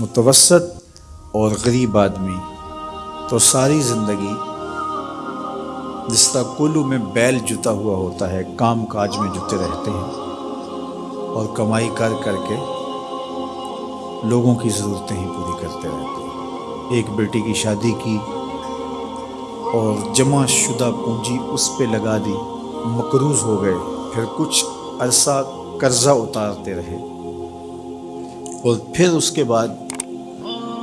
मुतवसत और गरीब आदमी तो सारी ज़िंदगी जिस तरह कुल्लू में बैल जुता हुआ होता है काम काज में जुते रहते हैं और कमाई कर करके लोगों की ज़रूरतें ही पूरी करते रहते हैं। एक बेटी की शादी की और जमा शुदा पूंजी उस पर लगा दी, मकरूज़ हो गए, फिर कुछ अरसा कर्ज़ा उतारते रहे। और फिर उसके बाद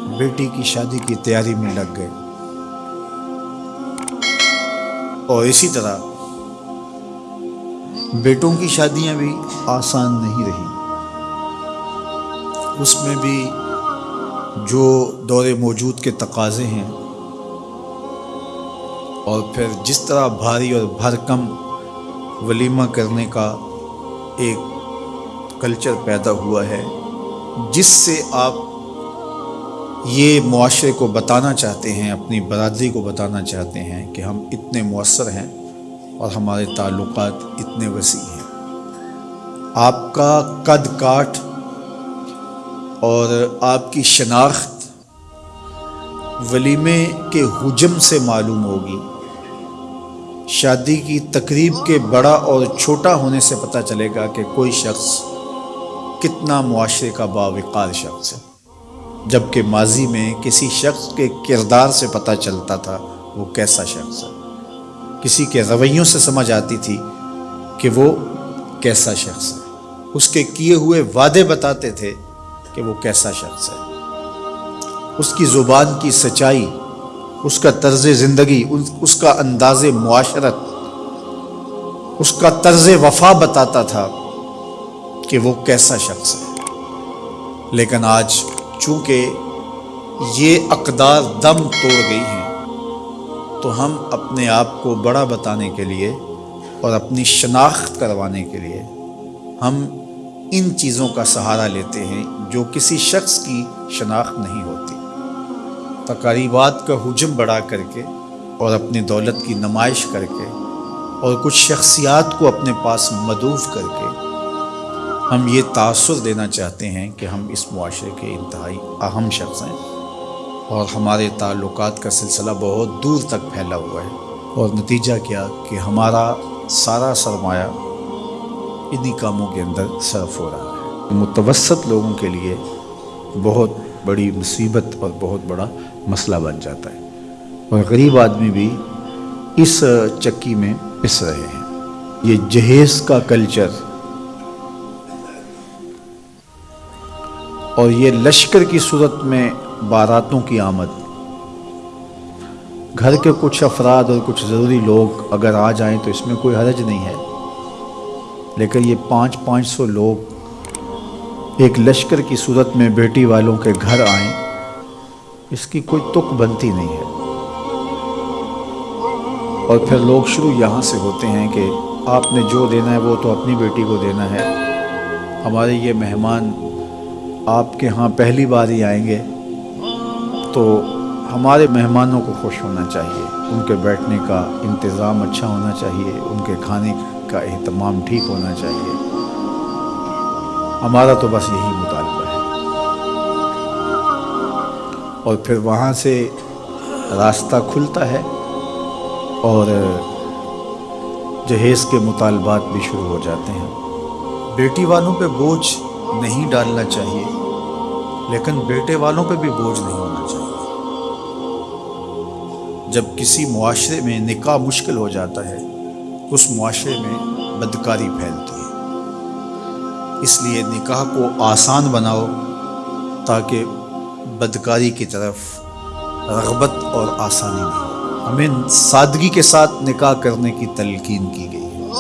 बेटी की शादी की तैयारी में लग गए। और इसी तरह बेटों की शादियाँ भी आसान नहीं रही। उसमें भी जो दौरे मौजूद के तकाजे हैं और फिर जिस तरह भारी और भरकम वलीमा करने का एक कल्चर पैदा हुआ है, जिससे आप ये मुआरे को बताना चाहते हैं, अपनी बरदरी को बताना चाहते हैं कि हम इतने मौसर हैं और हमारे ताल्लुक इतने वसी हैं। आपका कद काठ और आपकी शनाख्त वलीमे के हजम से मालूम होगी। शादी की तकरीब के बड़ा और छोटा होने से पता चलेगा कि कोई शख्स कितना मुआरे का बावकार शख्स है। जबकि माजी में किसी शख्स के किरदार से पता चलता था वो कैसा शख्स है। किसी के रवैयों से समझ आती थी कि वो कैसा शख्स है। उसके किए हुए वादे बताते थे कि वो कैसा शख्स है। उसकी ज़ुबान की सच्चाई, उसका तर्ज ज़िंदगी उसका अंदाज मुआशरत, उसका तर्ज वफा बताता था कि वो कैसा शख्स है। लेकिन आज चूँकि ये अकदार दम तोड़ गई हैं तो हम अपने आप को बड़ा बताने के लिए और अपनी शनाख्त करवाने के लिए हम इन चीज़ों का सहारा लेते हैं जो किसी शख्स की शनाख्त नहीं होती। तकारीबात का हजम बढ़ा करके और अपनी दौलत की नुमाइश करके और कुछ शख्सियात को अपने पास मदूफ करके हम ये तासर देना चाहते हैं कि हम इस मुआरे के इंतहाई अहम शख्स हैं और हमारे ताल्लुक का सिलसिला बहुत दूर तक फैला हुआ है और नतीजा क्या कि हमारा सारा सरमाया इन्हीं कामों के अंदर सरफ हो रहा है। मुतवसत लोगों के लिए बहुत बड़ी मुसीबत और बहुत बड़ा मसला बन जाता है और गरीब आदमी भी इस चक्की में पिस रहे हैं। ये जहेज़ का कल्चर और ये लश्कर की सूरत में बारातों की आमद। घर के कुछ अफराद और कुछ ज़रूरी लोग अगर आ जाएँ तो इसमें कोई हरज नहीं है। लेकिन ये पाँच पाँच सौ लोग एक लश्कर की सूरत में बेटी वालों के घर आए, इसकी कोई तुक बनती नहीं है। और फिर लोग शुरू यहाँ से होते हैं कि आपने जो देना है वो तो अपनी बेटी को देना है। हमारे ये मेहमान आपके यहाँ पहली बार ही आएँगे तो हमारे मेहमानों को खुश होना चाहिए। उनके बैठने का इंतज़ाम अच्छा होना चाहिए, उनके खाने का अहतमाम ठीक होना चाहिए। हमारा तो बस यही मुतालबा है। और फिर वहाँ से रास्ता खुलता है और जहेज़ के मुतालबात भी शुरू हो जाते हैं। बेटी वालों पे बोझ नहीं डालना चाहिए। लेकिन बेटे वालों पे भी बोझ नहीं होना चाहिए। जब किसी मुआरे में निकाह मुश्किल हो जाता है, उस मुआरे में बदकारी फैलती है। इसलिए निकाह को आसान बनाओ, ताकि बदकारी की तरफ़ रगबत और आसानी नहीं हमें सादगी के साथ निकाह करने की तलकीन की गई है।